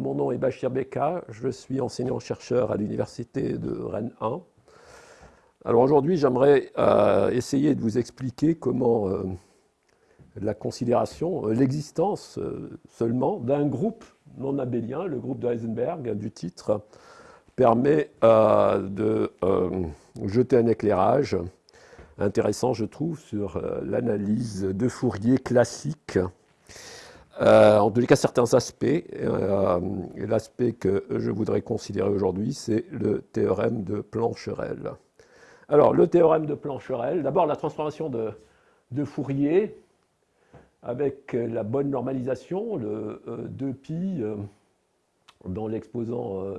Bachir Beka, je suis enseignant-chercheur à l'université de Rennes 1. Alors aujourd'hui, j'aimerais euh, essayer de vous expliquer comment euh, la considération, euh, l'existence seulement d'un groupe non abélien, le groupe de Heisenberg du titre, permet de jeter un éclairage intéressant, je trouve, sur l'analyse de Fourier classique euh, en tous les cas, certains aspects. Euh, l'aspect que je voudrais considérer aujourd'hui, c'est le théorème de Plancherel. Alors, le théorème de Plancherel, d'abord la transformation de, Fourier avec la bonne normalisation, le 2pi euh, dans l'exposant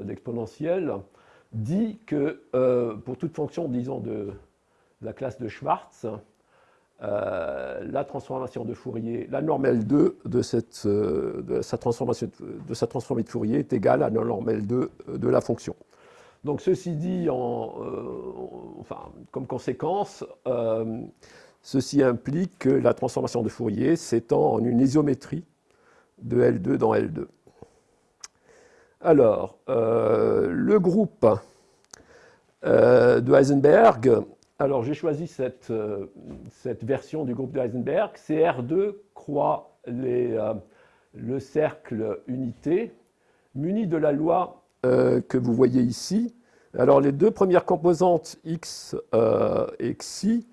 dit que pour toute fonction, disons, de la classe de Schwartz, euh, la transformation de Fourier, la normale 2 de, cette, euh, de, sa transformation, de sa transformée de Fourier est égale à la normale 2 de la fonction. Donc ceci dit, en, euh, enfin, comme conséquence, ceci implique que la transformation de Fourier s'étend en une isométrie de L2 dans L2. Alors, le groupe de Heisenberg alors j'ai choisi euh, cette, version du groupe de Heisenberg. CR2 croit euh, le cercle unité muni de la loi euh, que vous voyez ici. Alors les deux premières composantes x et xi,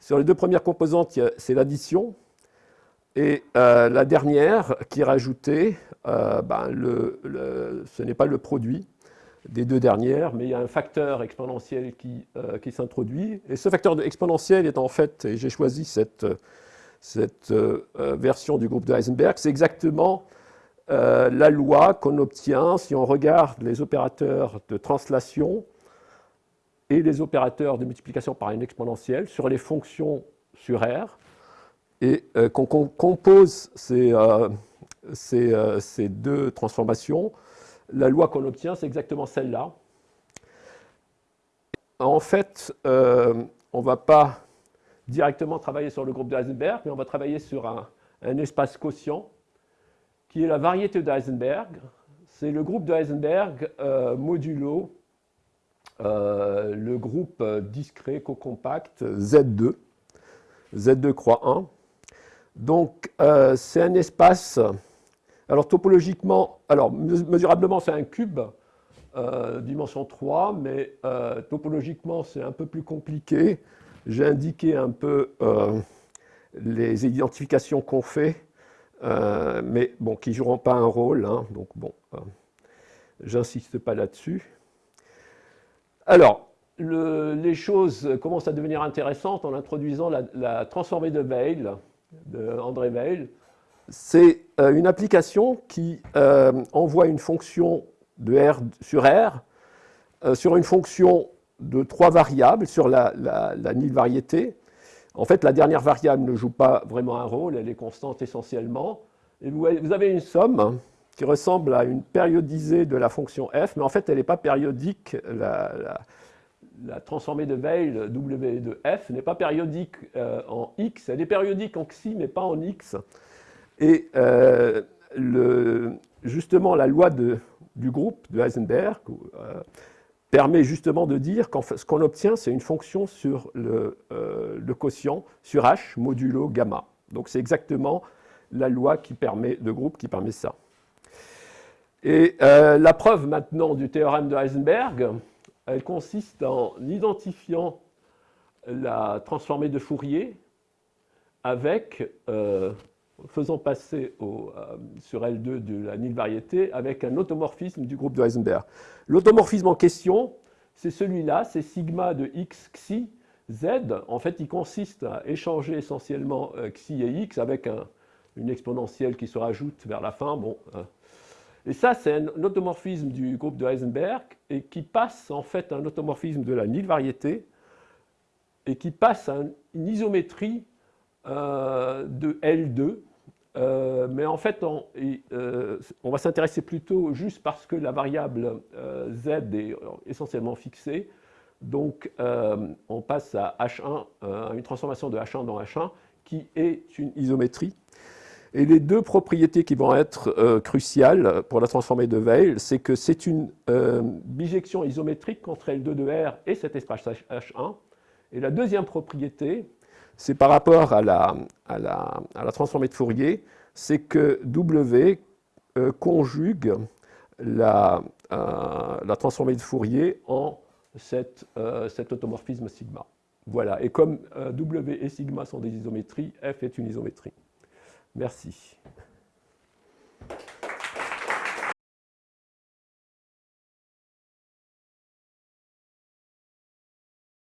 sur les deux premières composantes, c'est l'addition. Et la dernière qui est rajoutée, ben, ce n'est pas le produit, des deux dernières, mais il y a un facteur exponentiel qui, euh, qui s'introduit. Et ce facteur exponentiel est en fait, et j'ai choisi cette, cette euh, version du groupe de Heisenberg, c'est exactement euh, la loi qu'on obtient si on regarde les opérateurs de translation et les opérateurs de multiplication par une exponentielle sur les fonctions sur R, et qu'on compose ces, ces, ces deux transformations la loi qu'on obtient, c'est exactement celle-là. En fait, euh, on ne va pas directement travailler sur le groupe de Heisenberg, mais on va travailler sur un, espace quotient qui est la variété de Heisenberg. C'est le groupe de Heisenberg euh, modulo euh, le groupe discret co-compact Z2. Z2 croix 1. Donc, c'est un espace alors topologiquement, alors mesurablement c'est un cube, euh, dimension 3, mais euh, topologiquement c'est un peu plus compliqué. J'ai indiqué un peu euh, les identifications qu'on fait, mais bon, qui ne joueront pas un rôle, hein, donc bon, j'insiste pas là-dessus. Alors, les choses commencent à devenir intéressantes en introduisant la, transformée de Weil, de André Weil, c'est euh, une application qui euh, envoie une fonction de R sur R euh, sur une fonction de trois variables sur la, la, variété. En fait, la dernière variable ne joue pas vraiment un rôle, elle est constante essentiellement. Et vous, avez une somme qui ressemble à une périodisée de la fonction f, mais en fait, elle n'est pas périodique. La, transformée de Weil W de f n'est pas périodique en x, elle est périodique en xi, mais pas en x. Et euh, justement, la loi du groupe de Heisenberg euh, permet justement de dire que ce qu'on obtient, c'est une fonction sur le, euh, le, quotient sur h modulo gamma. Donc c'est exactement la loi qui permet, de groupe qui permet ça. Et la preuve maintenant du théorème de Heisenberg, elle consiste en identifiant la transformée de Fourier avec faisant passer euh, sur L2 de la nulle variété avec un automorphisme du groupe de Heisenberg. L'automorphisme en question, c'est celui-là, c'est sigma de x xi z. En fait, il consiste à échanger essentiellement euh, xi et x avec une exponentielle qui se rajoute vers la fin. Bon, euh. et ça, c'est un automorphisme du groupe de Heisenberg et qui passe en fait un automorphisme de la nulle variété et qui passe à une isométrie de L2 euh, mais en fait, euh, on, va s'intéresser plutôt juste parce que la variable euh, z est essentiellement fixée. Donc, on passe à H1, une transformation de H1 dans H1, qui est une isométrie. Et les deux propriétés qui vont être cruciales pour la transformée de Weil, c'est que c'est une bijection isométrique entre L2 de R et cet espace H1. Et la deuxième propriété, c'est par rapport à la, transformée de Fourier, c'est que W euh, conjugue la, la, transformée de Fourier en cette, cet automorphisme sigma. Voilà, et comme W et sigma sont des isométries, F est une isométrie. Merci.